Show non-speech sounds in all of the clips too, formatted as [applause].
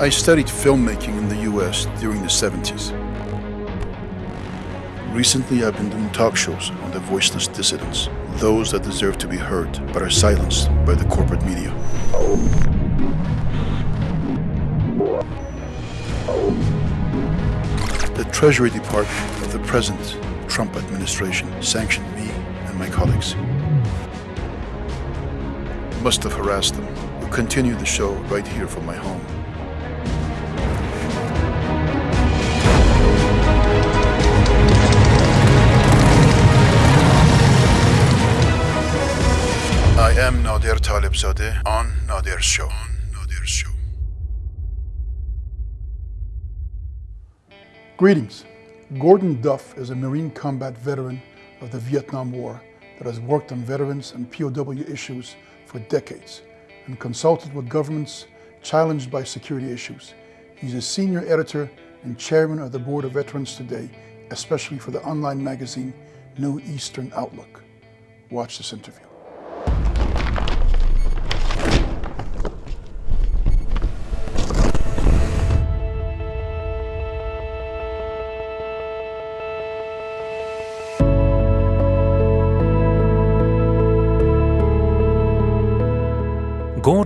I studied filmmaking in the US during the 70s. Recently, I've been doing talk shows on the voiceless dissidents, those that deserve to be heard but are silenced by the corporate media. The Treasury Department of the present Trump administration sanctioned me and my colleagues. Must have harassed them. We'll continue the show right here from my home. Nadir on Nadir's show. On Nadir's show. Greetings. Gordon Duff is a Marine combat veteran of the Vietnam War that has worked on veterans and POW issues for decades and consulted with governments challenged by security issues. He's a senior editor and chairman of the board of Veterans Today, especially for the online magazine New Eastern Outlook. Watch this interview.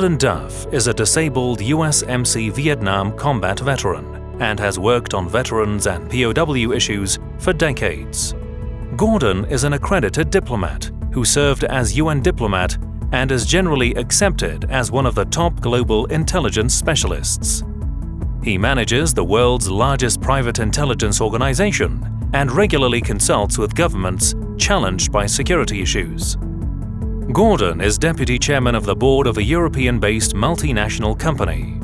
Gordon Duff is a disabled USMC Vietnam combat veteran and has worked on veterans and POW issues for decades. Gordon is an accredited diplomat who served as UN diplomat and is generally accepted as one of the top global intelligence specialists. He manages the world's largest private intelligence organization and regularly consults with governments challenged by security issues. Gordon is deputy chairman of the board of a European-based multinational company.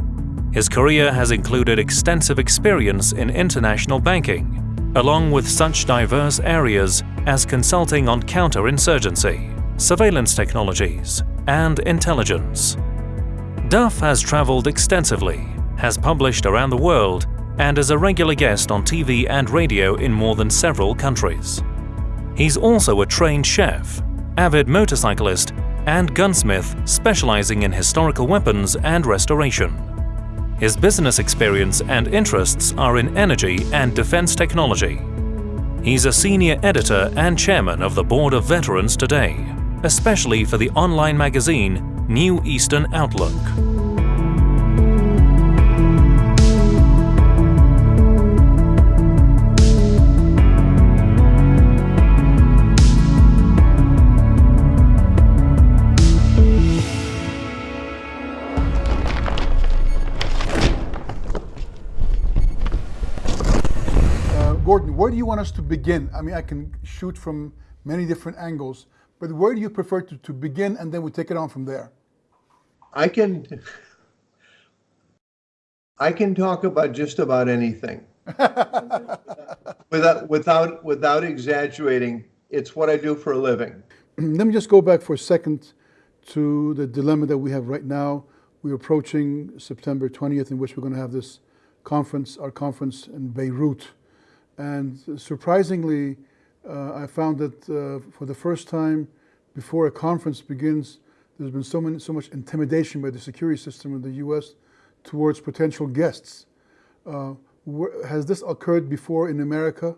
His career has included extensive experience in international banking, along with such diverse areas as consulting on counterinsurgency, surveillance technologies, and intelligence. Duff has traveled extensively, has published around the world, and is a regular guest on TV and radio in more than several countries. He's also a trained chef avid motorcyclist, and gunsmith specializing in historical weapons and restoration. His business experience and interests are in energy and defense technology. He's a senior editor and chairman of the Board of Veterans Today, especially for the online magazine New Eastern Outlook. Do you want us to begin? I mean, I can shoot from many different angles, but where do you prefer to, to begin and then we take it on from there? I can I can talk about just about anything. [laughs] without without without exaggerating, it's what I do for a living. [clears throat] Let me just go back for a second to the dilemma that we have right now. We're approaching September 20th, in which we're going to have this conference, our conference in Beirut. And surprisingly, uh, I found that uh, for the first time before a conference begins, there's been so, many, so much intimidation by the security system in the US towards potential guests. Uh, has this occurred before in America?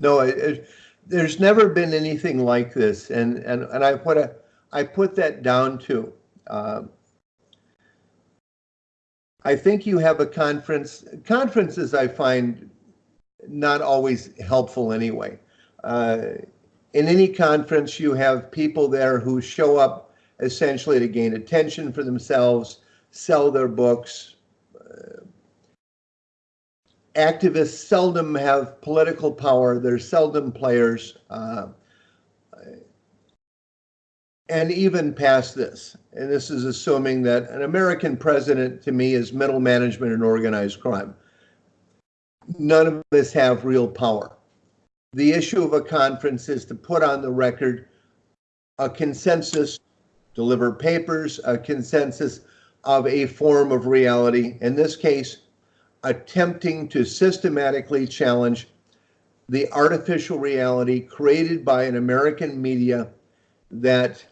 No, it, it, there's never been anything like this. And, and, and I, put a, I put that down to, uh, I think you have a conference, conferences I find not always helpful anyway. Uh, in any conference, you have people there who show up essentially to gain attention for themselves, sell their books. Uh, activists seldom have political power. They're seldom players. Uh, and even past this, and this is assuming that an American president to me is middle management and organized crime none of us have real power. The issue of a conference is to put on the record a consensus, deliver papers, a consensus of a form of reality. In this case, attempting to systematically challenge the artificial reality created by an American media that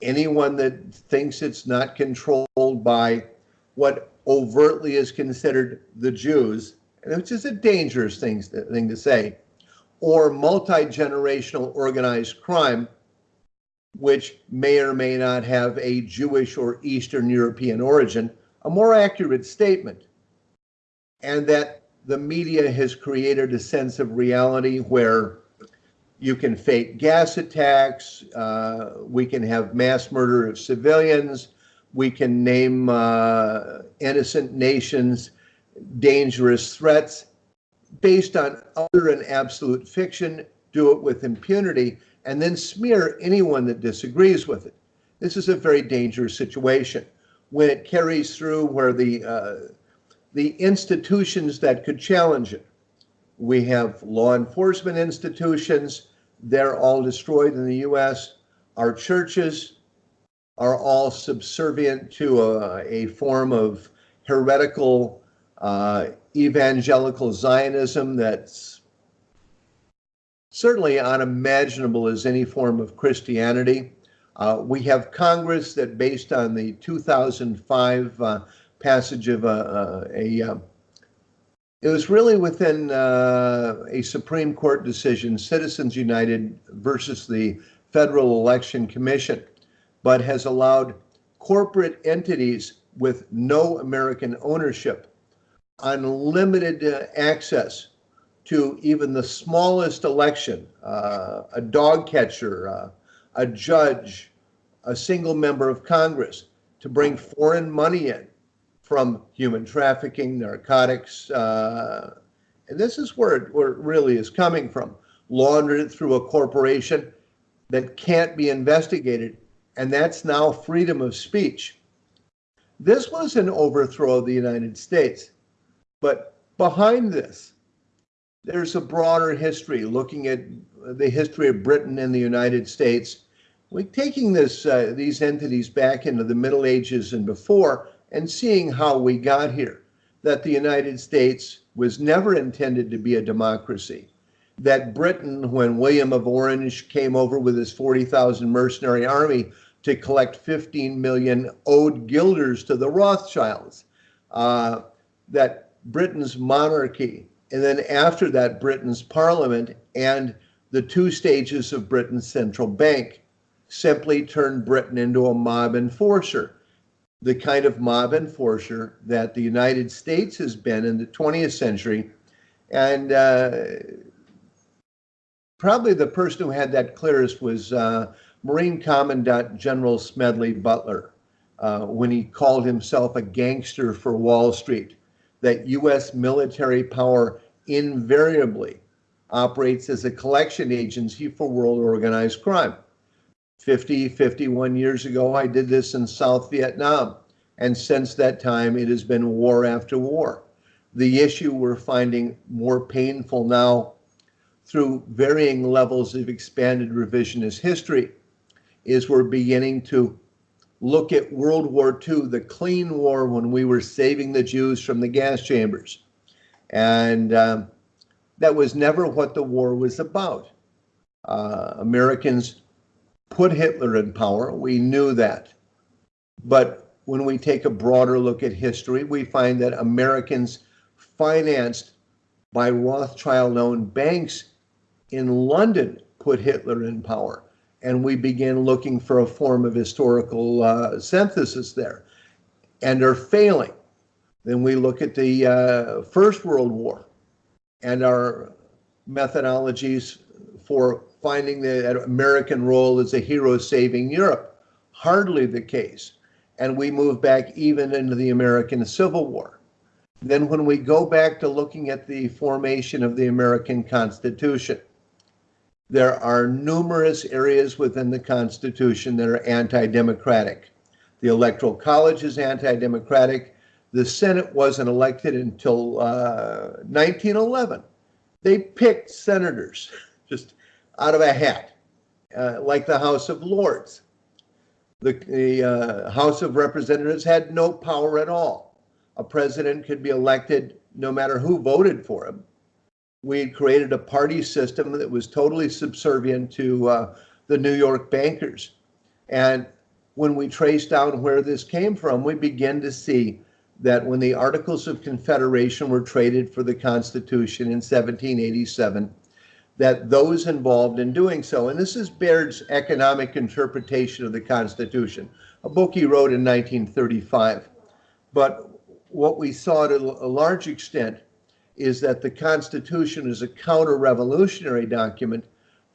anyone that thinks it's not controlled by what overtly is considered the Jews, which is a dangerous thing, thing to say, or multi generational organized crime, which may or may not have a Jewish or Eastern European origin, a more accurate statement. And that the media has created a sense of reality where you can fake gas attacks, uh, we can have mass murder of civilians, we can name uh, innocent nations dangerous threats based on utter and absolute fiction, do it with impunity, and then smear anyone that disagrees with it. This is a very dangerous situation. When it carries through where the uh, the institutions that could challenge it, we have law enforcement institutions, they're all destroyed in the US. Our churches are all subservient to a, a form of heretical uh, evangelical Zionism that's certainly unimaginable as any form of Christianity. Uh, we have Congress that, based on the 2005 uh, passage of a, uh, a, a um, it was really within uh, a Supreme Court decision, Citizens United versus the Federal Election Commission, but has allowed corporate entities with no American ownership unlimited uh, access to even the smallest election, uh, a dog catcher, uh, a judge, a single member of Congress, to bring foreign money in from human trafficking, narcotics. Uh, and this is where it, where it really is coming from. Laundered it through a corporation that can't be investigated, and that's now freedom of speech. This was an overthrow of the United States. But behind this, there's a broader history looking at the history of Britain and the United States. We're taking this, uh, these entities back into the Middle Ages and before and seeing how we got here. That the United States was never intended to be a democracy. That Britain, when William of Orange came over with his 40,000 mercenary army to collect 15 million owed guilders to the Rothschilds, uh, that Britain's monarchy, and then after that, Britain's parliament and the two stages of Britain's central bank simply turned Britain into a mob enforcer the kind of mob enforcer that the United States has been in the 20th century. And uh, probably the person who had that clearest was uh, Marine Commandant General Smedley Butler uh, when he called himself a gangster for Wall Street, that U.S. military power invariably operates as a collection agency for world organized crime. 50, 51 years ago, I did this in South Vietnam. And since that time, it has been war after war. The issue we're finding more painful now through varying levels of expanded revisionist history is we're beginning to look at World War II, the clean war when we were saving the Jews from the gas chambers. And um, that was never what the war was about. Uh, Americans put Hitler in power. We knew that. But when we take a broader look at history, we find that Americans financed by Rothschild owned banks in London put Hitler in power. And we begin looking for a form of historical uh, synthesis there and are failing. Then we look at the uh, First World War and our methodologies for finding the American role as a hero saving Europe. Hardly the case. And we move back even into the American Civil War. Then, when we go back to looking at the formation of the American Constitution, there are numerous areas within the Constitution that are anti democratic. The Electoral College is anti democratic. The Senate wasn't elected until uh, 1911. They picked senators [laughs] just out of a hat, uh, like the House of Lords. The, the uh, House of Representatives had no power at all. A president could be elected no matter who voted for him. We had created a party system that was totally subservient to uh, the New York bankers. And when we trace down where this came from, we begin to see that when the Articles of Confederation were traded for the Constitution in 1787, that those involved in doing so, and this is Beard's economic interpretation of the Constitution, a book he wrote in 1935. But what we saw to a large extent is that the Constitution is a counter revolutionary document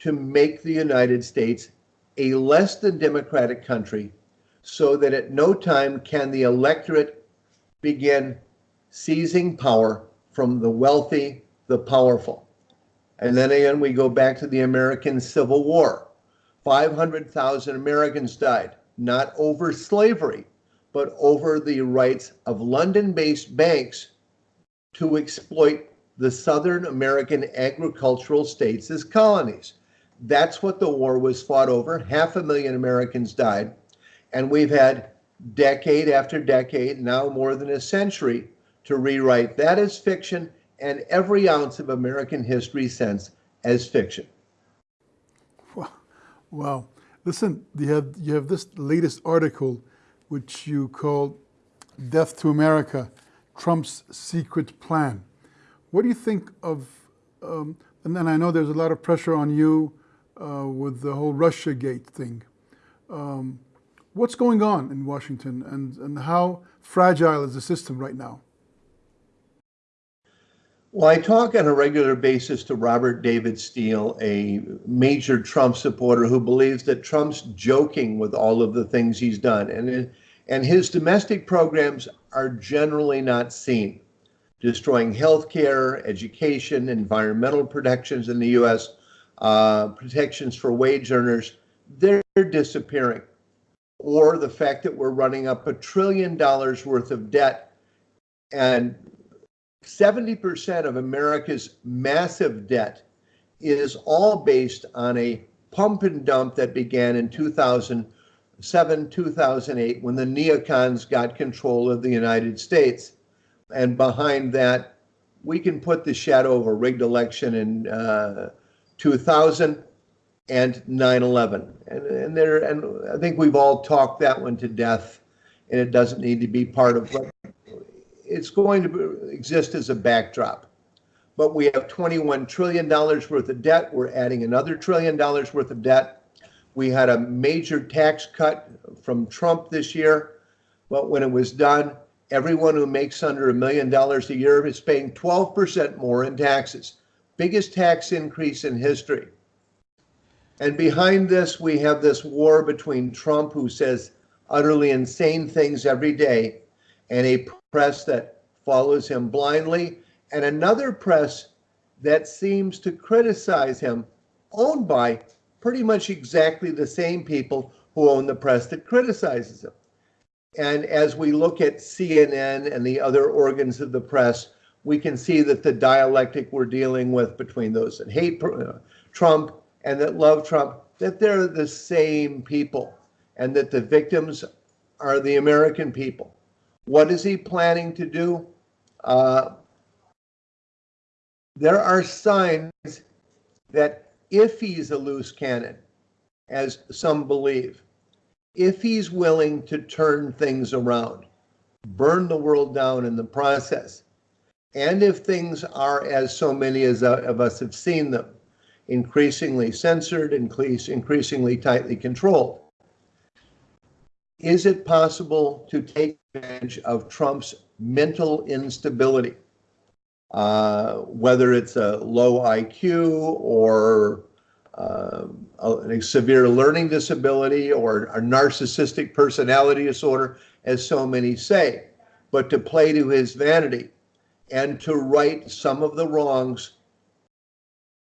to make the United States a less than democratic country so that at no time can the electorate begin seizing power from the wealthy, the powerful. And then again, we go back to the American Civil War. 500,000 Americans died, not over slavery, but over the rights of London based banks to exploit the Southern American agricultural states as colonies. That's what the war was fought over. Half a million Americans died. And we've had decade after decade, now more than a century, to rewrite that as fiction and every ounce of American history since as fiction. Wow. wow. Listen, you have, you have this latest article, which you call Death to America Trump's Secret Plan. What do you think of, um, and then I know there's a lot of pressure on you uh, with the whole Russia Gate thing. Um, what's going on in Washington and, and how fragile is the system right now? Well, I talk on a regular basis to Robert David Steele, a major Trump supporter who believes that Trump's joking with all of the things he's done. And, and his domestic programs are generally not seen. Destroying healthcare, education, environmental protections in the US, uh, protections for wage earners, they're disappearing. Or the fact that we're running up a trillion dollars worth of debt and 70% of America's massive debt is all based on a pump and dump that began in 2007, 2008, when the neocons got control of the United States. And behind that, we can put the shadow of a rigged election in uh, 2000 and 9/11, and and there and I think we've all talked that one to death, and it doesn't need to be part of it's going to exist as a backdrop. But we have $21 trillion worth of debt. We're adding another trillion dollars worth of debt. We had a major tax cut from Trump this year. But when it was done, everyone who makes under a million dollars a year is paying 12% more in taxes. Biggest tax increase in history. And behind this, we have this war between Trump, who says utterly insane things every day, and a press that follows him blindly, and another press that seems to criticize him, owned by pretty much exactly the same people who own the press that criticizes him. And as we look at CNN and the other organs of the press, we can see that the dialectic we're dealing with between those that hate uh, Trump and that love Trump, that they're the same people, and that the victims are the American people. What is he planning to do? Uh, there are signs that if he's a loose cannon, as some believe, if he's willing to turn things around, burn the world down in the process, and if things are as so many as uh, of us have seen them, increasingly censored, increase, increasingly tightly controlled, is it possible to take advantage of Trump's mental instability? Uh, whether it's a low IQ or uh, a, severe learning disability or a narcissistic personality disorder, as so many say, but to play to his vanity and to right some of the wrongs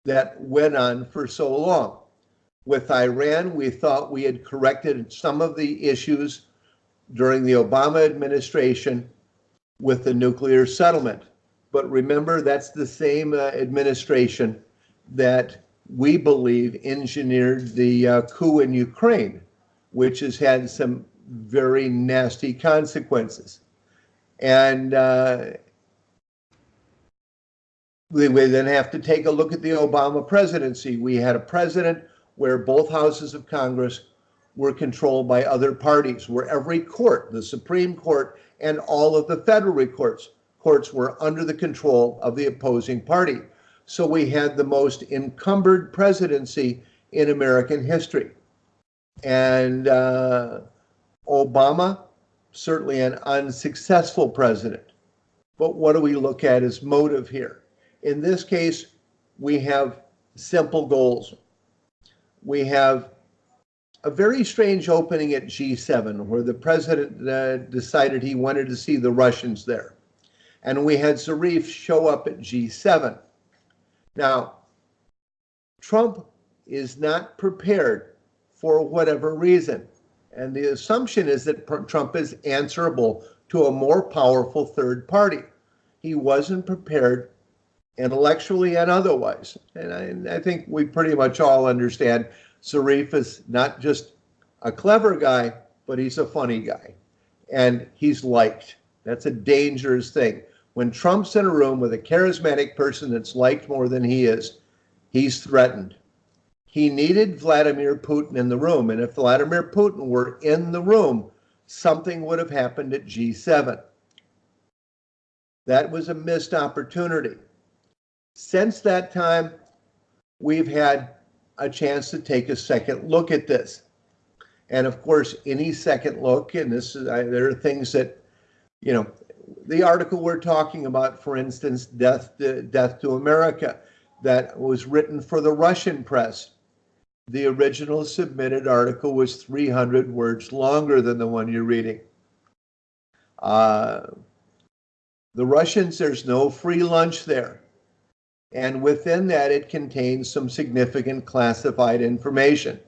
that went on for so long. With Iran, we thought we had corrected some of the issues during the Obama administration with the nuclear settlement. But remember, that's the same uh, administration that we believe engineered the uh, coup in Ukraine, which has had some very nasty consequences. And uh, we, we then have to take a look at the Obama presidency. We had a president where both houses of Congress were controlled by other parties, where every court, the Supreme Court and all of the federal courts, courts were under the control of the opposing party. So we had the most encumbered presidency in American history. And uh, Obama, certainly an unsuccessful president. But what do we look at as motive here? In this case, we have simple goals. We have a very strange opening at G7 where the president uh, decided he wanted to see the Russians there. And we had Zarif show up at G7. Now, Trump is not prepared for whatever reason. And the assumption is that Trump is answerable to a more powerful third party. He wasn't prepared intellectually and otherwise. And I, I, think we pretty much all understand Zarif is not just a clever guy, but he's a funny guy. And he's liked. That's a dangerous thing. When Trump's in a room with a charismatic person that's liked more than he is, he's threatened. He needed Vladimir Putin in the room. And if Vladimir Putin were in the room, something would have happened at G7. That was a missed opportunity. Since that time, we've had a chance to take a second look at this. And of course, any second look, and this is, I, there are things that, you know, the article we're talking about, for instance, Death to, Death to America, that was written for the Russian press. The original submitted article was 300 words longer than the one you're reading. Uh, the Russians, there's no free lunch there. And within that, it contains some significant classified information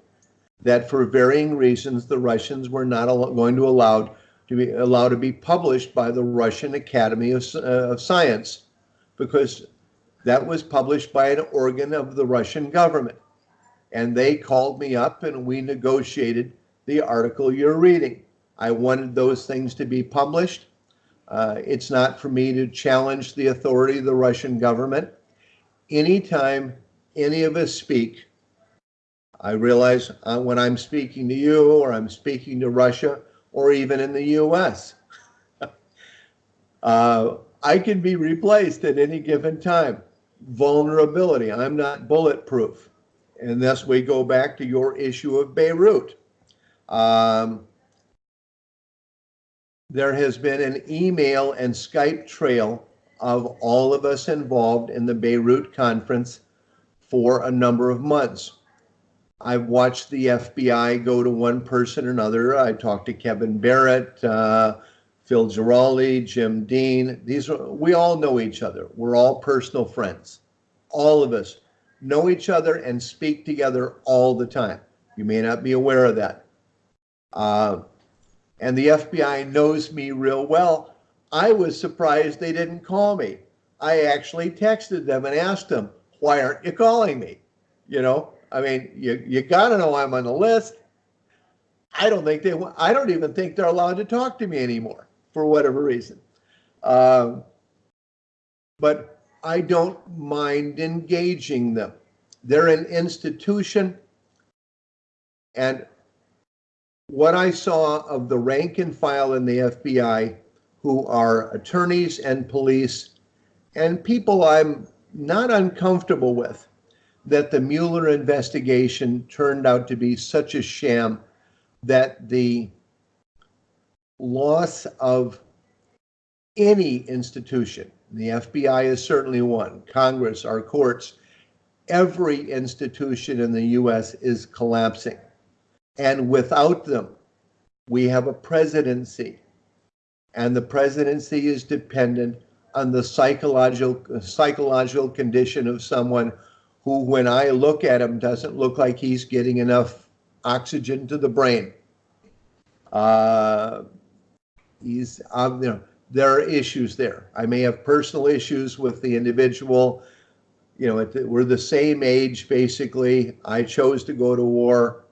that for varying reasons, the Russians were not going to allow to be allowed to be published by the Russian Academy of, uh, of Science because that was published by an organ of the Russian government. And they called me up and we negotiated the article you're reading. I wanted those things to be published. Uh, it's not for me to challenge the authority of the Russian government anytime any of us speak, I realize uh, when I'm speaking to you or I'm speaking to Russia or even in the US, [laughs] uh, I can be replaced at any given time. Vulnerability, I'm not bulletproof. And thus we go back to your issue of Beirut. Um, there has been an email and Skype trail of all of us involved in the Beirut conference for a number of months. I've watched the FBI go to one person or another. I talked to Kevin Barrett, uh, Phil Giraldi, Jim Dean. These are, we all know each other. We're all personal friends. All of us know each other and speak together all the time. You may not be aware of that. Uh, and the FBI knows me real well I was surprised they didn't call me. I actually texted them and asked them, why aren't you calling me? You know, I mean, you, you got to know I'm on the list. I don't think they, I don't even think they're allowed to talk to me anymore for whatever reason. Um, but I don't mind engaging them. They're an institution. And what I saw of the rank and file in the FBI who are attorneys and police and people I'm not uncomfortable with that the Mueller investigation turned out to be such a sham that the loss of any institution, the FBI is certainly one, Congress, our courts, every institution in the US is collapsing. And without them, we have a presidency and the presidency is dependent on the psychological psychological condition of someone who, when I look at him, doesn't look like he's getting enough oxygen to the brain. Uh, he's, um, you know, there are issues there. I may have personal issues with the individual. You know, we're the same age, basically. I chose to go to war,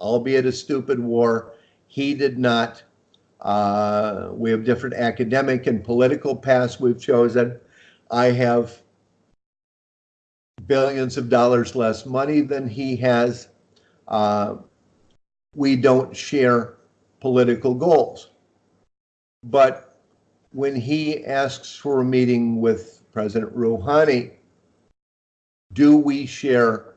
albeit a stupid war. He did not. Uh, we have different academic and political paths we've chosen. I have billions of dollars less money than he has. Uh, we don't share political goals. But when he asks for a meeting with President Rouhani, do we share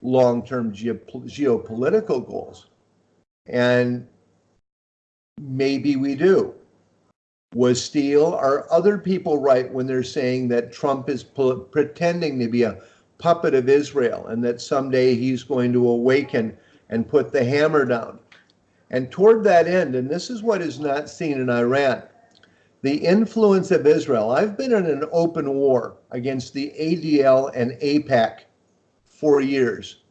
long-term geop- geopolitical goals? And maybe we do. Was Steele, are other people right when they're saying that Trump is pu- pretending to be a puppet of Israel and that someday he's going to awaken and put the hammer down? And toward that end, and this is what is not seen in Iran, the influence of Israel. I've been in an open war against the ADL and AIPAC for years.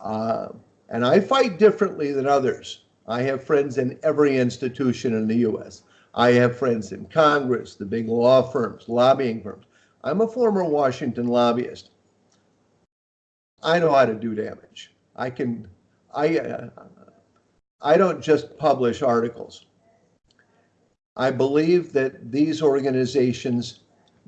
Uh, and I fight differently than others. I have friends in every institution in the US. I have friends in Congress, the big law firms, lobbying firms. I'm a former Washington lobbyist. I know how to do damage. I can, I, uh, I don't just publish articles. I believe that these organizations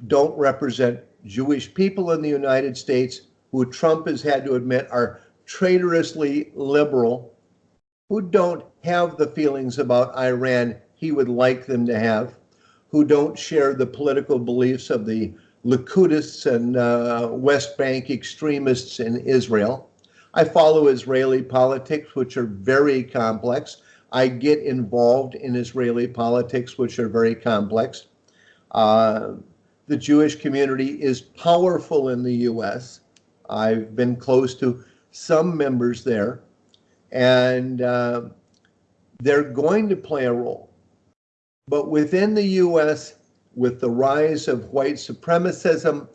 don't represent Jewish people in the United States who Trump has had to admit are traitorously liberal, who don't have the feelings about Iran he would like them to have, who don't share the political beliefs of the Likudists and uh, West Bank extremists in Israel. I follow Israeli politics, which are very complex. I get involved in Israeli politics, which are very complex. Uh, the Jewish community is powerful in the US. I've been close to some members there, and uh, they're going to play a role. But within the US, with the rise of white supremacism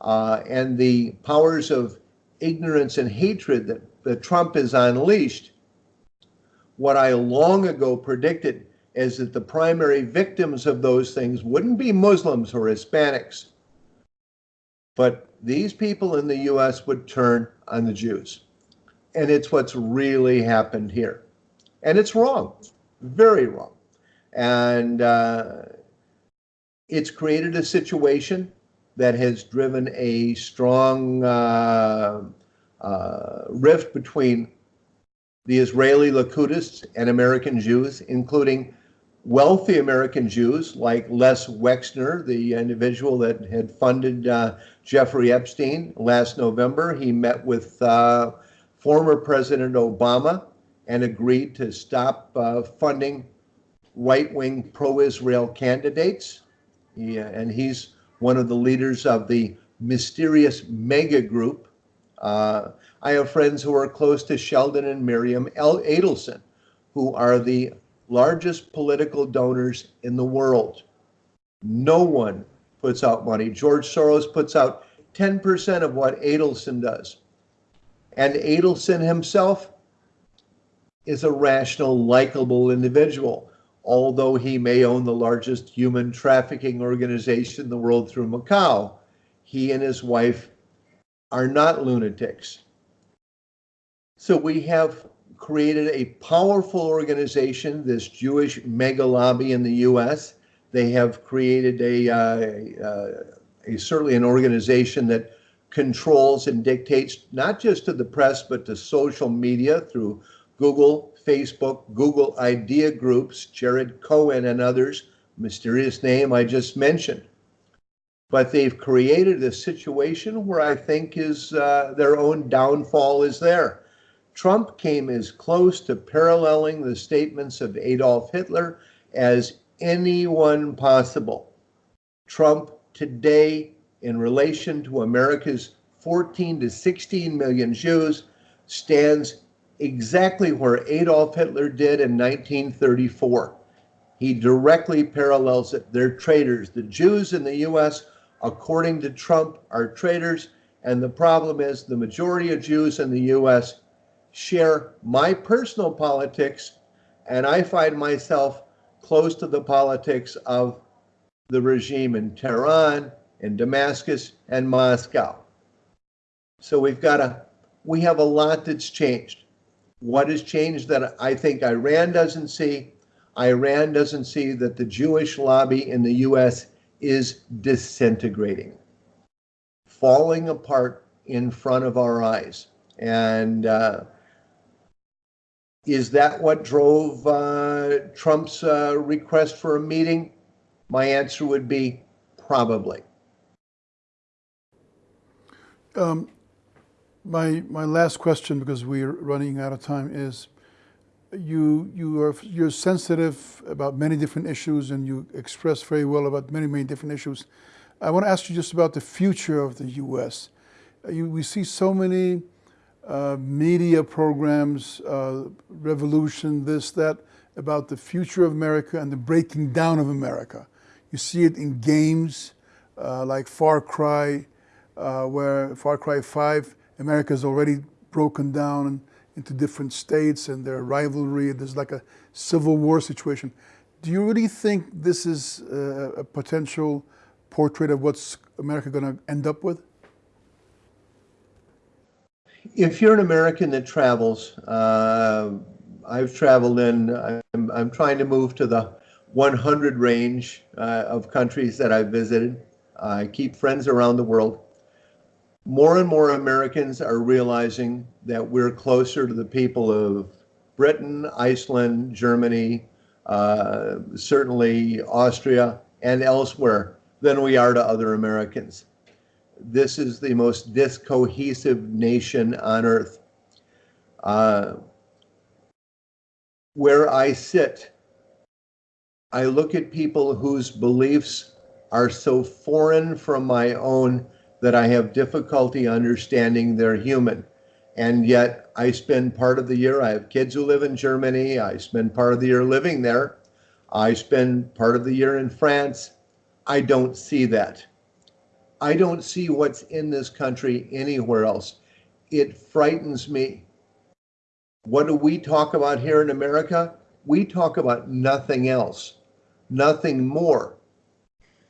uh, and the powers of ignorance and hatred that, that Trump has unleashed, what I long ago predicted is that the primary victims of those things wouldn't be Muslims or Hispanics, but these people in the US would turn on the Jews. And it's what's really happened here. And it's wrong, very wrong. And uh, it's created a situation that has driven a strong uh, uh, rift between the Israeli Likudists and American Jews, including wealthy American Jews like Les Wexner, the individual that had funded uh, Jeffrey Epstein last November. He met with uh, former President Obama and agreed to stop uh, funding right wing pro Israel candidates. He, uh, and he's one of the leaders of the mysterious mega group. Uh, I have friends who are close to Sheldon and Miriam Adelson, who are the largest political donors in the world. No one puts out money. George Soros puts out 10% of what Adelson does. And Adelson himself is a rational, likable individual, although he may own the largest human trafficking organization in the world through Macau. He and his wife are not lunatics. So we have created a powerful organization, this Jewish mega lobby in the U.S. They have created a, uh, a certainly an organization that controls and dictates not just to the press but to social media through Google, Facebook, Google Idea Groups, Jared Cohen and others, mysterious name I just mentioned. But they've created a situation where I think is uh, their own downfall is there. Trump came as close to paralleling the statements of Adolf Hitler as anyone possible. Trump today, in relation to America's 14 to 16 million Jews, stands exactly where Adolf Hitler did in 1934. He directly parallels it. They're traitors. The Jews in the US, according to Trump, are traitors. And the problem is the majority of Jews in the US share my personal politics, and I find myself close to the politics of the regime in Tehran, in Damascus, and Moscow. So we've got a, we have a lot that's changed. What has changed that I think Iran doesn't see? Iran doesn't see that the Jewish lobby in the US is disintegrating, falling apart in front of our eyes. And uh, Is that what drove uh, Trump's uh, request for a meeting? My answer would be probably. Um, my my last question, because we're running out of time, is you you are you're sensitive about many different issues, and you express very well about many many different issues. I want to ask you just about the future of the U.S. You, we see so many uh, media programs, uh, revolution, this, that, about the future of America and the breaking down of America. You see it in games uh, like Far Cry, uh, where Far Cry 5, America is already broken down into different states and their rivalry. There's like a civil war situation. Do you really think this is uh, a potential portrait of what's America going to end up with? If you're an American that travels, uh, I've traveled in, I'm, I'm trying to move to the 100 range uh, of countries that I've visited. I keep friends around the world. More and more Americans are realizing that we're closer to the people of Britain, Iceland, Germany, uh, certainly Austria, and elsewhere than we are to other Americans. This is the most discohesive nation on earth. Uh, where I sit, I look at people whose beliefs are so foreign from my own that I have difficulty understanding they're human. And yet I spend part of the year, I have kids who live in Germany, I spend part of the year living there, I spend part of the year in France. I don't see that. I don't see what's in this country anywhere else. It frightens me. What do we talk about here in America? We talk about nothing else, nothing more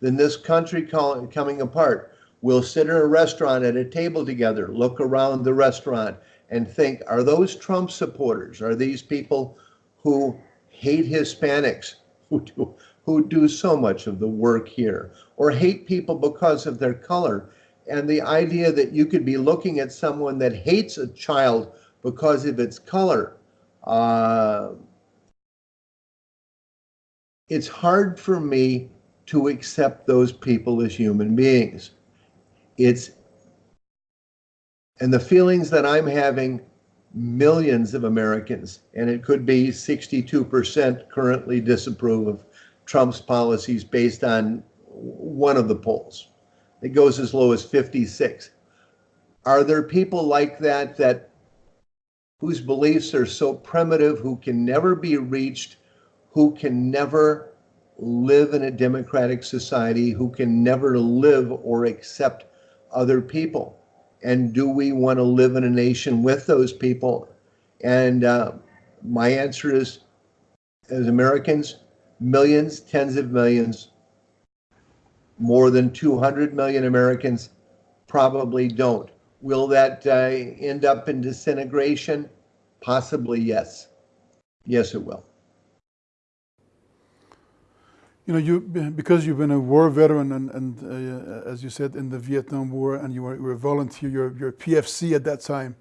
than this country coming apart. We'll sit in a restaurant at a table together, look around the restaurant, and think are those Trump supporters? Are these people who hate Hispanics, [laughs] who do, who do so much of the work here, or hate people because of their color? And the idea that you could be looking at someone that hates a child because of its color. Uh, it's hard for me to accept those people as human beings. It's and the feelings that I'm having, millions of Americans, and it could be 62% currently disapprove of Trump's policies based on one of the polls. It goes as low as 56. Are there people like that that whose beliefs are so primitive, who can never be reached, who can never live in a democratic society, who can never live or accept other people. And do we want to live in a nation with those people? And uh, my answer is, as Americans, millions, tens of millions, more than 200 million Americans probably don't. Will that uh, end up in disintegration? Possibly, yes. Yes, it will. You know, you because you've been a war veteran and, and uh, as you said in the Vietnam War, and you were, you were a volunteer, you're, you're PFC at that time.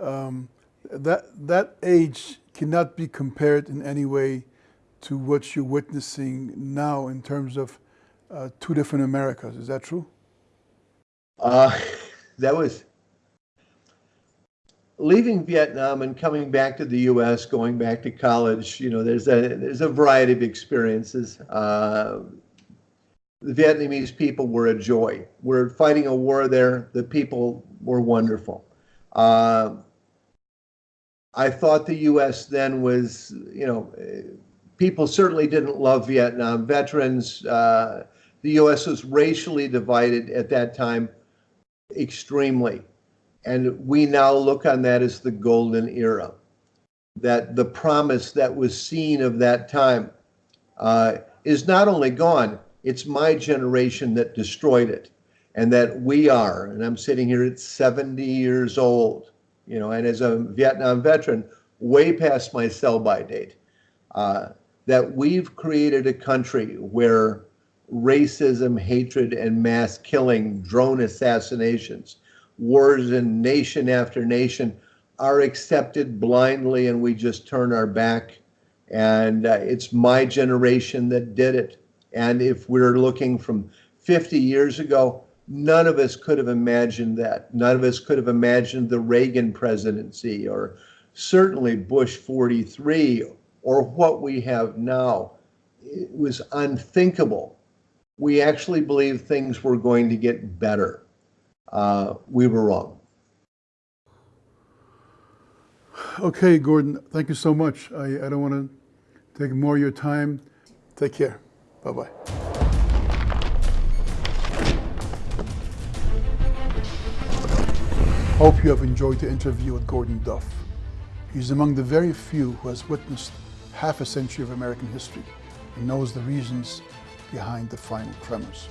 Um, that that age cannot be compared in any way to what you're witnessing now in terms of uh, two different Americas. Is that true? Uh, [laughs] that was leaving Vietnam and coming back to the U.S., going back to college, you know, there's a there's a variety of experiences. Uh, the Vietnamese people were a joy. We're fighting a war there. The people were wonderful. Uh, I thought the U.S. then was, you know, people certainly didn't love Vietnam veterans. Uh, the U.S. was racially divided at that time extremely. And we now look on that as the golden era. That the promise that was seen of that time uh, is not only gone, it's my generation that destroyed it. And that we are, and I'm sitting here at 70 years old, you know, and as a Vietnam veteran, way past my sell by date, uh, that we've created a country where racism, hatred, and mass killing, drone assassinations, wars in nation after nation are accepted blindly and we just turn our back. And uh, it's my generation that did it. And if we're looking from 50 years ago, none of us could have imagined that. None of us could have imagined the Reagan presidency or certainly Bush 43 or what we have now. It was unthinkable. We actually believed things were going to get better. Uh, we were wrong. Okay, Gordon, thank you so much. I, I don't want to take more of your time. Take care. Bye bye. Hope you have enjoyed the interview with Gordon Duff. He's among the very few who has witnessed half a century of American history and knows the reasons behind the final tremors.